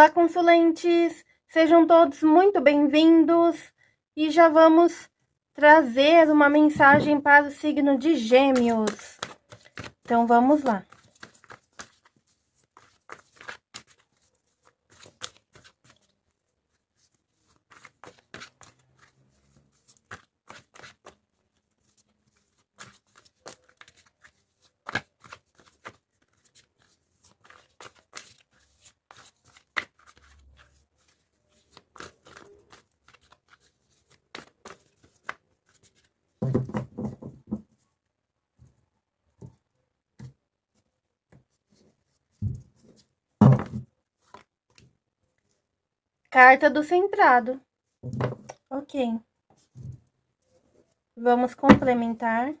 Olá, consulentes! Sejam todos muito bem-vindos e já vamos trazer uma mensagem para o signo de Gêmeos. Então, vamos lá. Carta do centrado. Ok. Vamos complementar.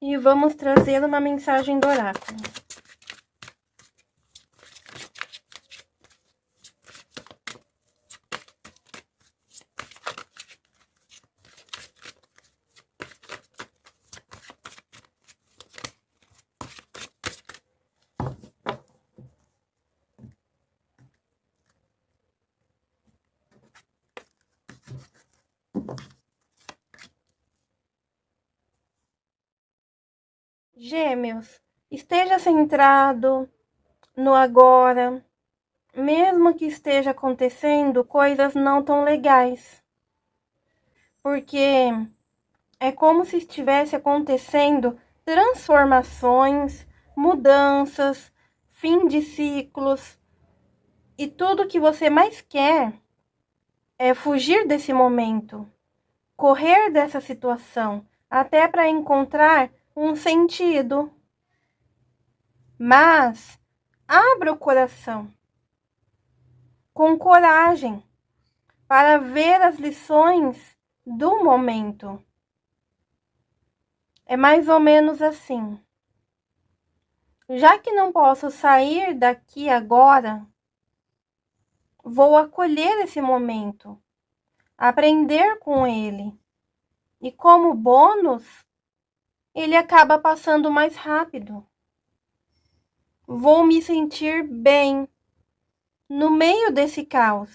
E vamos trazer uma mensagem do oráculo. Gêmeos, esteja centrado no agora, mesmo que esteja acontecendo coisas não tão legais. Porque é como se estivesse acontecendo transformações, mudanças, fim de ciclos. E tudo que você mais quer é fugir desse momento, correr dessa situação, até para encontrar um sentido. Mas abra o coração com coragem para ver as lições do momento. É mais ou menos assim. Já que não posso sair daqui agora, vou acolher esse momento, aprender com ele. E como bônus, ele acaba passando mais rápido. Vou me sentir bem no meio desse caos,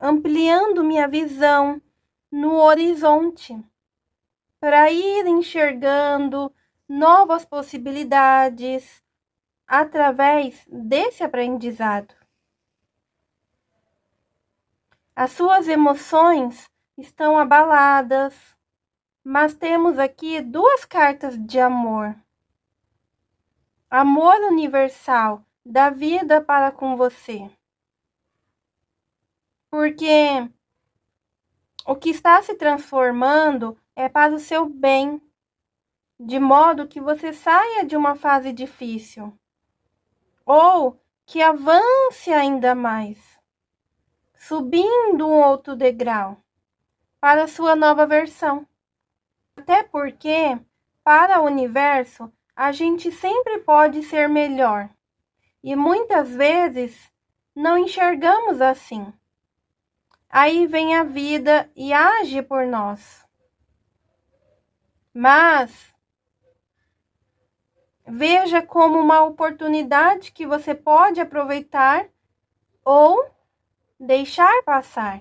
ampliando minha visão no horizonte para ir enxergando novas possibilidades através desse aprendizado. As suas emoções estão abaladas, mas temos aqui duas cartas de amor. Amor universal da vida para com você. Porque o que está se transformando é para o seu bem, de modo que você saia de uma fase difícil ou que avance ainda mais, subindo um outro degrau para a sua nova versão. Até porque, para o universo, a gente sempre pode ser melhor. E muitas vezes não enxergamos assim. Aí vem a vida e age por nós. Mas veja como uma oportunidade que você pode aproveitar ou deixar passar.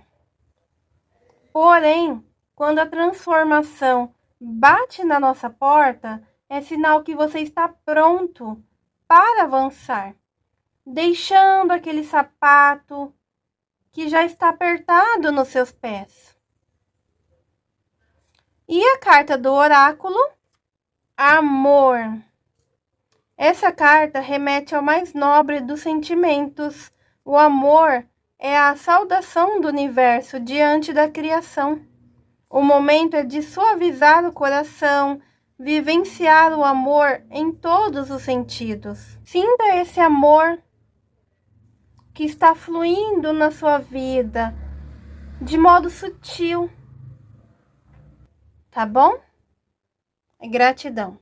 Porém, quando a transformação bate na nossa porta, é sinal que você está pronto para avançar, deixando aquele sapato que já está apertado nos seus pés. E a carta do oráculo? Amor. Essa carta remete ao mais nobre dos sentimentos. O amor é a saudação do universo diante da criação. O momento é de suavizar o coração, vivenciar o amor em todos os sentidos. Sinta esse amor que está fluindo na sua vida de modo sutil. Tá bom? Gratidão.